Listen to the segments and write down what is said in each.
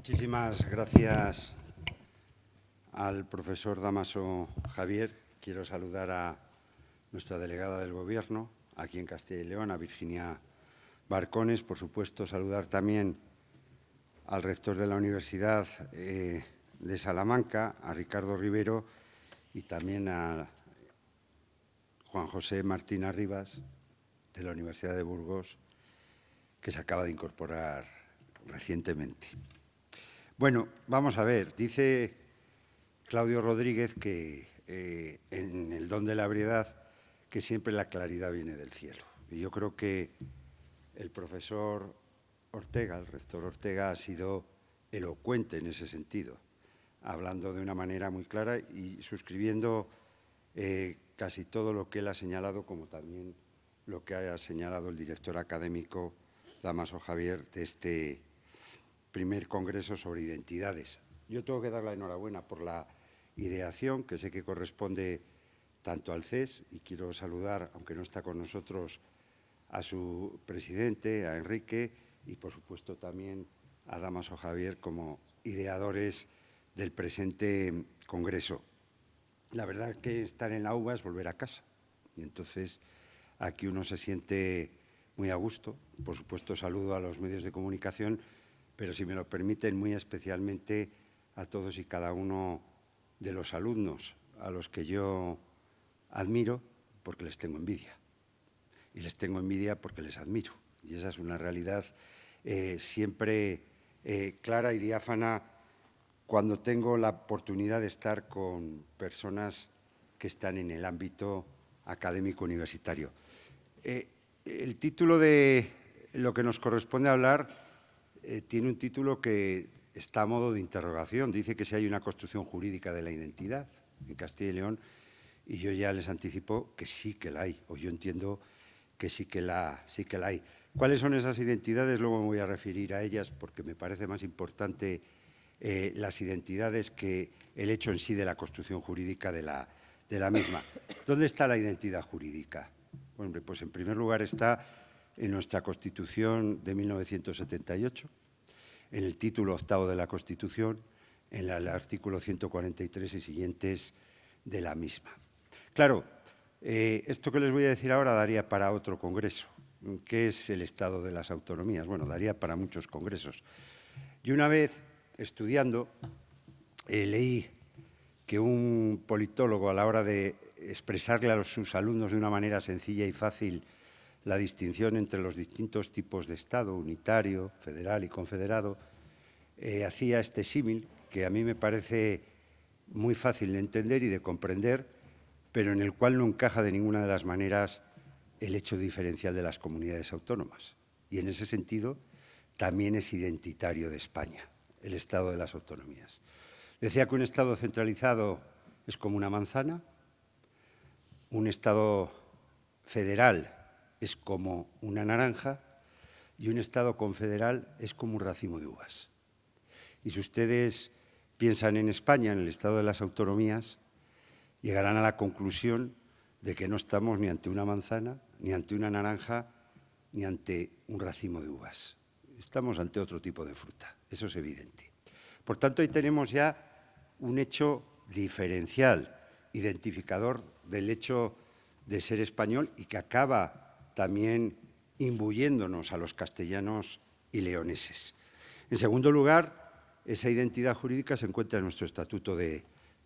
Muchísimas gracias al profesor Damaso Javier. Quiero saludar a nuestra delegada del Gobierno, aquí en Castilla y León, a Virginia Barcones. Por supuesto, saludar también al rector de la Universidad eh, de Salamanca, a Ricardo Rivero, y también a Juan José Martín Arribas, de la Universidad de Burgos, que se acaba de incorporar recientemente. Bueno, vamos a ver, dice Claudio Rodríguez que eh, en el don de la ebriedad que siempre la claridad viene del cielo. Y yo creo que el profesor Ortega, el rector Ortega, ha sido elocuente en ese sentido, hablando de una manera muy clara y suscribiendo eh, casi todo lo que él ha señalado, como también lo que ha señalado el director académico Damaso Javier de este primer congreso sobre identidades. Yo tengo que dar la enhorabuena por la ideación, que sé que corresponde tanto al CES, y quiero saludar, aunque no está con nosotros, a su presidente, a Enrique, y por supuesto también a Damaso Javier como ideadores del presente congreso. La verdad que estar en la UBA es volver a casa, y entonces aquí uno se siente muy a gusto. Por supuesto, saludo a los medios de comunicación, pero si me lo permiten, muy especialmente a todos y cada uno de los alumnos a los que yo admiro porque les tengo envidia. Y les tengo envidia porque les admiro. Y esa es una realidad eh, siempre eh, clara y diáfana cuando tengo la oportunidad de estar con personas que están en el ámbito académico universitario. Eh, el título de lo que nos corresponde hablar tiene un título que está a modo de interrogación. Dice que si hay una construcción jurídica de la identidad en Castilla y León, y yo ya les anticipo que sí que la hay, o yo entiendo que sí que la, sí que la hay. ¿Cuáles son esas identidades? Luego me voy a referir a ellas porque me parece más importante eh, las identidades que el hecho en sí de la construcción jurídica de la, de la misma. ¿Dónde está la identidad jurídica? Pues en primer lugar está en nuestra Constitución de 1978, en el título octavo de la Constitución, en el artículo 143 y siguientes de la misma. Claro, eh, esto que les voy a decir ahora daría para otro congreso, que es el estado de las autonomías. Bueno, daría para muchos congresos. Y una vez, estudiando, eh, leí que un politólogo, a la hora de expresarle a sus alumnos de una manera sencilla y fácil la distinción entre los distintos tipos de Estado, unitario, federal y confederado, eh, hacía este símil que a mí me parece muy fácil de entender y de comprender, pero en el cual no encaja de ninguna de las maneras el hecho diferencial de las comunidades autónomas. Y en ese sentido también es identitario de España, el Estado de las autonomías. Decía que un Estado centralizado es como una manzana, un Estado federal es como una naranja y un Estado confederal es como un racimo de uvas. Y si ustedes piensan en España, en el Estado de las autonomías, llegarán a la conclusión de que no estamos ni ante una manzana, ni ante una naranja, ni ante un racimo de uvas. Estamos ante otro tipo de fruta, eso es evidente. Por tanto, ahí tenemos ya un hecho diferencial, identificador del hecho de ser español y que acaba también imbuyéndonos a los castellanos y leoneses. En segundo lugar, esa identidad jurídica se encuentra en nuestro Estatuto de,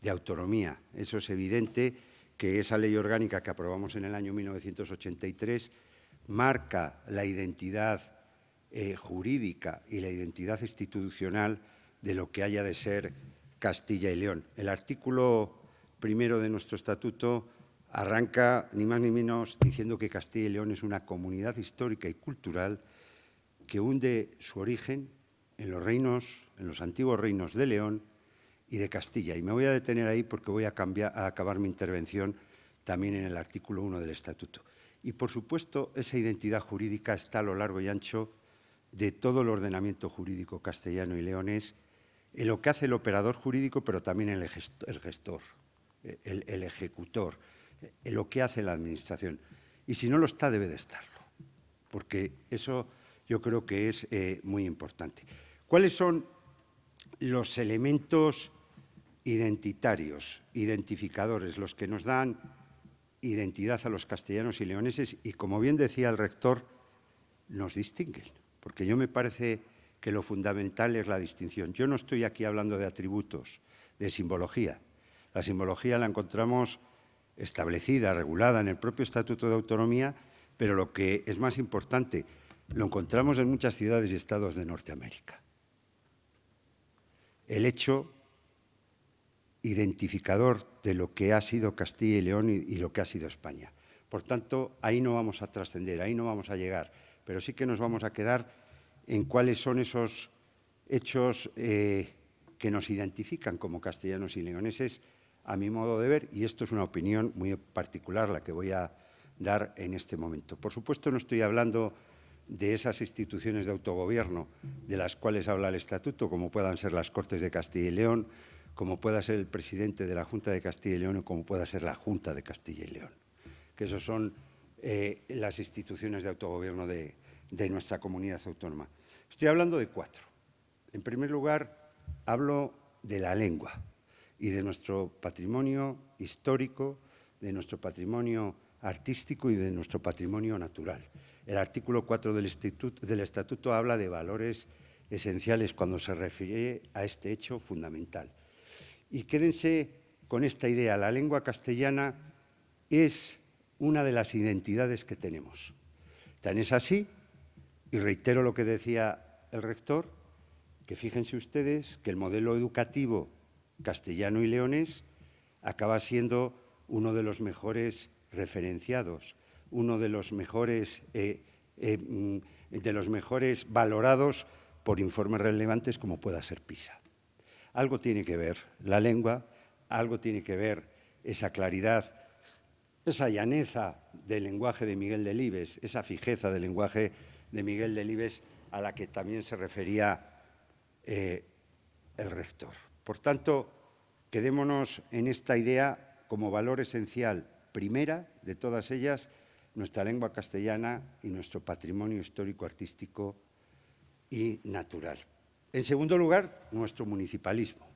Autonomía. Eso es evidente que esa ley orgánica que aprobamos en el año 1983 marca la identidad eh, jurídica y la identidad institucional de lo que haya de ser Castilla y León. El artículo primero de nuestro estatuto arranca ni más ni menos diciendo que Castilla y León es una comunidad histórica y cultural que hunde su origen en los reinos, en los antiguos reinos de León y de Castilla. Y me voy a detener ahí porque voy a, acabar mi intervención también en el artículo 1 del Estatuto. Y, por supuesto, esa identidad jurídica está a lo largo y ancho de todo el ordenamiento jurídico castellano y leonés, en lo que hace el operador jurídico, pero también el gestor, el, ejecutor, lo que hace la Administración. Y si no lo está, debe de estarlo, porque eso yo creo que es eh, muy importante. ¿Cuáles son los elementos identitarios, identificadores, los que nos dan identidad a los castellanos y leoneses y, como bien decía el rector, nos distinguen, porque yo me parece que lo fundamental es la distinción. Yo no estoy aquí hablando de atributos, de simbología. La simbología la encontramos establecida, regulada en el propio Estatuto de Autonomía, pero lo que es más importante, lo encontramos en muchas ciudades y estados de Norteamérica. El hecho identificador de lo que ha sido Castilla y León y, lo que ha sido España. Por tanto, ahí no vamos a trascender, ahí no vamos a llegar, pero sí que nos vamos a quedar en cuáles son esos hechos eh, que nos identifican como castellanos y leoneses, a mi modo de ver, y esto es una opinión muy particular la que voy a dar en este momento. Por supuesto, no estoy hablando de esas instituciones de autogobierno de las cuales habla el Estatuto, como puedan ser las Cortes de Castilla y León, como pueda ser el presidente de la Junta de Castilla y León o como pueda ser la Junta de Castilla y León, que esos son eh, las instituciones de autogobierno de, de nuestra comunidad autónoma. Estoy hablando de cuatro. En primer lugar, hablo de la lengua y de nuestro patrimonio histórico, de nuestro patrimonio artístico y de nuestro patrimonio natural. El artículo 4 del del estatuto habla de valores esenciales cuando se refiere a este hecho fundamental. Y quédense con esta idea, la lengua castellana es una de las identidades que tenemos. Tan es así, y reitero lo que decía el rector, que fíjense ustedes que el modelo educativo castellano y leonés acaba siendo uno de los mejores referenciados, uno de los mejores, eh, eh, mm, de los mejores valorados por informes relevantes como pueda ser PISA. Algo tiene que ver la lengua, algo tiene que ver esa claridad, esa llaneza del lenguaje de Miguel Delibes, esa fijeza del lenguaje de Miguel Delibes a la que también se refería eh, el rector. Por tanto, quedémonos en esta idea como valor esencial, primera de todas ellas, nuestra lengua castellana y nuestro patrimonio histórico, artístico y natural. En segundo lugar, nuestro municipalismo.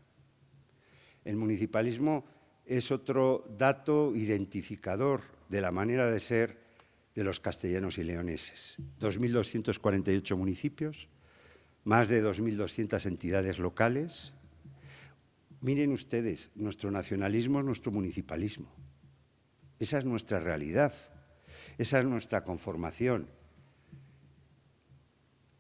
El municipalismo es otro dato identificador de la manera de ser de los castellanos y leoneses. 2.248 municipios, más de 2.200 entidades locales. Miren ustedes, nuestro nacionalismo es nuestro municipalismo. Esa es nuestra realidad, esa es nuestra conformación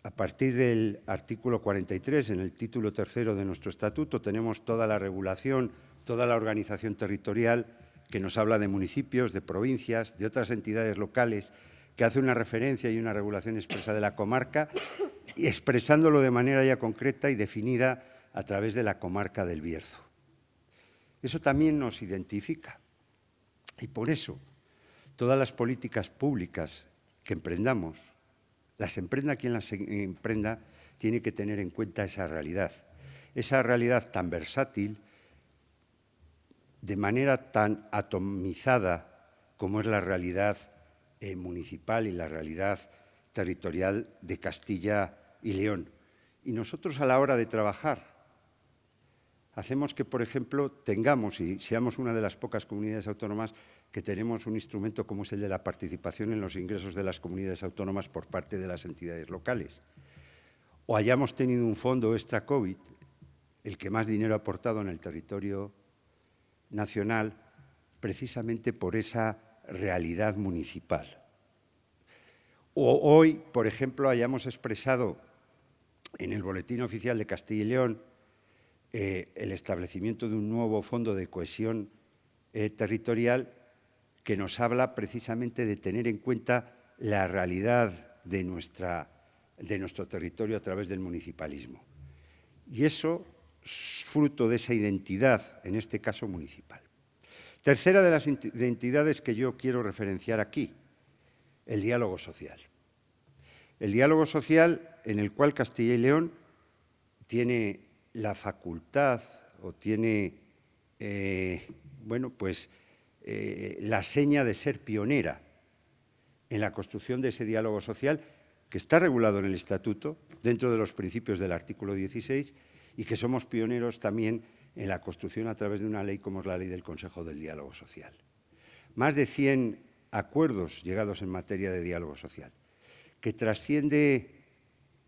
a partir del artículo 43, en el título tercero de nuestro estatuto, tenemos toda la regulación, toda la organización territorial que nos habla de municipios, de provincias, de otras entidades locales, que hace una referencia y una regulación expresa de la comarca, y expresándolo de manera ya concreta y definida a través de la comarca del Bierzo. Eso también nos identifica. Y por eso, todas las políticas públicas que emprendamos las emprenda quien las emprenda, tiene que tener en cuenta esa realidad. Esa realidad tan versátil, de manera tan atomizada como es la realidad eh, municipal y la realidad territorial de Castilla y León. Y nosotros a la hora de trabajar hacemos que, por ejemplo, tengamos y seamos una de las pocas comunidades autónomas que tenemos un instrumento como es el de la participación en los ingresos de las comunidades autónomas por parte de las entidades locales. O hayamos tenido un fondo extra COVID, el que más dinero ha aportado en el territorio nacional, precisamente por esa realidad municipal. O hoy, por ejemplo, hayamos expresado en el Boletín Oficial de Castilla y León eh, el establecimiento de un nuevo fondo de cohesión eh, territorial que nos habla precisamente de tener en cuenta la realidad de, nuestra, de nuestro territorio a través del municipalismo. Y eso es fruto de esa identidad, en este caso municipal. Tercera de las identidades que yo quiero referenciar aquí, el diálogo social. El diálogo social en el cual Castilla y León tiene la facultad o tiene, eh, bueno, pues eh, la seña de ser pionera en la construcción de ese diálogo social que está regulado en el Estatuto, dentro de los principios del artículo 16, y que somos pioneros también en la construcción a través de una ley como es la ley del Consejo del Diálogo Social. Más de 100 acuerdos llegados en materia de diálogo social, que trasciende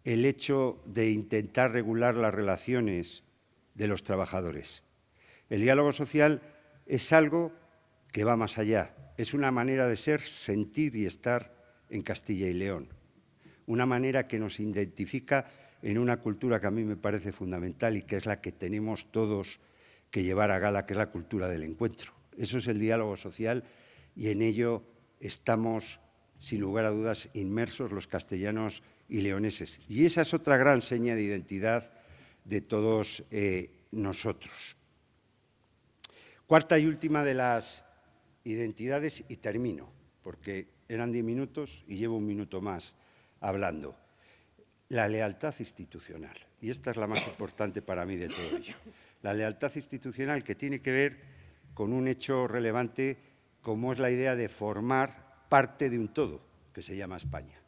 el hecho de intentar regular las relaciones de los trabajadores. El diálogo social es algo que va más allá, es una manera de ser, sentir y estar en Castilla y León, una manera que nos identifica en una cultura que a mí me parece fundamental y que es la que tenemos todos que llevar a gala, que es la cultura del encuentro. Eso es el diálogo social y en ello estamos, sin lugar a dudas, inmersos los castellanos y leoneses. Y esa es otra gran seña de identidad de todos eh, nosotros. Cuarta y última de las identidades, y termino, porque eran diez minutos y llevo un minuto más hablando. La lealtad institucional, y esta es la más importante para mí de todo ello. La lealtad institucional que tiene que ver con un hecho relevante como es la idea de formar parte de un todo, que se llama España.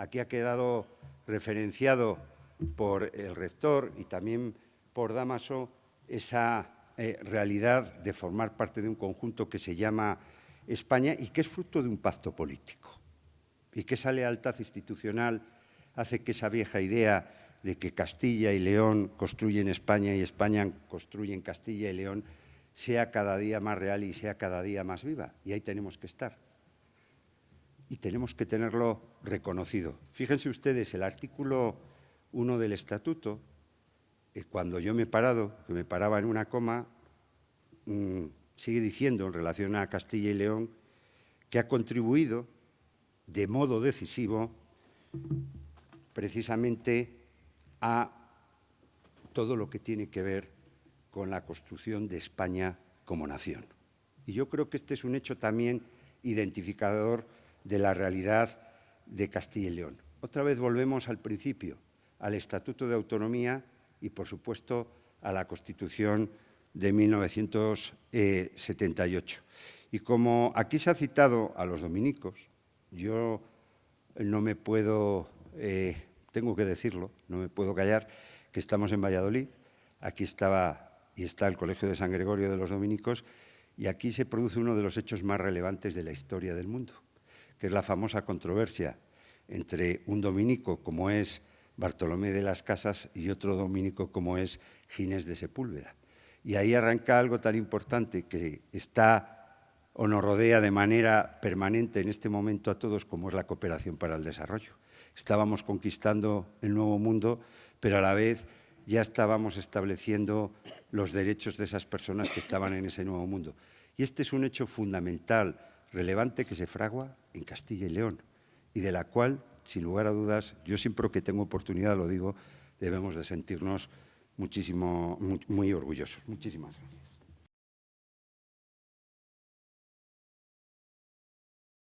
Aquí ha quedado referenciado por el rector y también por Damaso esa eh, realidad de formar parte de un conjunto que se llama España y que es fruto de un pacto político. Y que esa lealtad institucional hace que esa vieja idea de que Castilla y León construyen España y España construyen Castilla y León sea cada día más real y sea cada día más viva. Y ahí tenemos que estar. Y tenemos que tenerlo reconocido. Fíjense ustedes, el artículo 1 del Estatuto, eh, cuando yo me he parado, que me paraba en una coma, mm, sigue diciendo en relación a Castilla y León que ha contribuido de modo decisivo precisamente a todo lo que tiene que ver con la construcción de España como nación. Y yo creo que este es un hecho también identificador de la realidad de Castilla y León. Otra vez volvemos al principio, al Estatuto de Autonomía y, por supuesto, a la Constitución de 1978. Y como aquí se ha citado a los dominicos, yo no me puedo, eh, tengo que decirlo, no me puedo callar, que estamos en Valladolid, aquí estaba y está el Colegio de San Gregorio de los Dominicos, y aquí se produce uno de los hechos más relevantes de la historia del mundo, que es la famosa controversia entre un dominico como es Bartolomé de las Casas y otro dominico como es Ginés de Sepúlveda. Y ahí arranca algo tan importante que está o nos rodea de manera permanente en este momento a todos como es la cooperación para el desarrollo. Estábamos conquistando el nuevo mundo, pero a la vez ya estábamos estableciendo los derechos de esas personas que estaban en ese nuevo mundo. Y este es un hecho fundamental, relevante, que se fragua en Castilla y León y de la cual, sin lugar a dudas, yo siempre que tengo oportunidad lo digo, debemos de sentirnos muchísimo, muy, muy orgullosos. Muchísimas gracias.